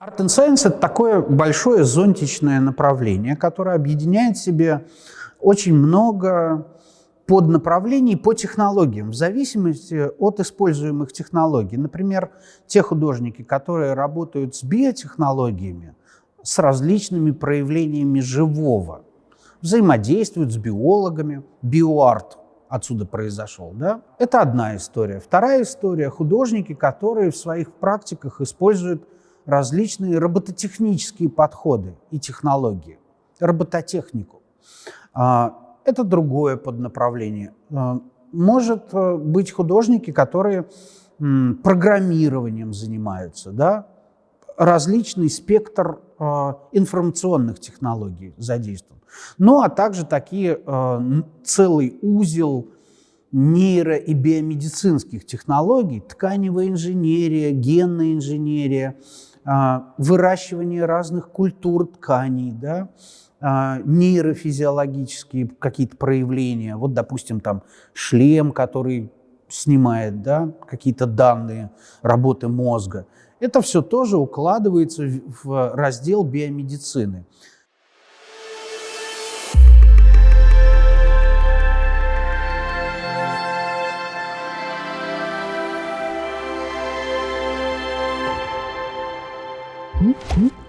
Art and Science – это такое большое зонтичное направление, которое объединяет в себе очень много поднаправлений по технологиям, в зависимости от используемых технологий. Например, те художники, которые работают с биотехнологиями, с различными проявлениями живого, взаимодействуют с биологами, биоарт отсюда произошел. Да? Это одна история. Вторая история – художники, которые в своих практиках используют различные робототехнические подходы и технологии, робототехнику. А, это другое поднаправление. А, может э, быть художники, которые программированием занимаются, да? различный спектр а, информационных технологий задействован. Ну, а также такие целый узел нейро- и биомедицинских технологий, тканевая инженерия, генная инженерия, а, выращивание разных культур тканей, да, а, нейрофизиологические какие-то проявления. Вот, допустим, там шлем, который снимает да, какие-то данные работы мозга. Это все тоже укладывается в раздел биомедицины. Hum, hum.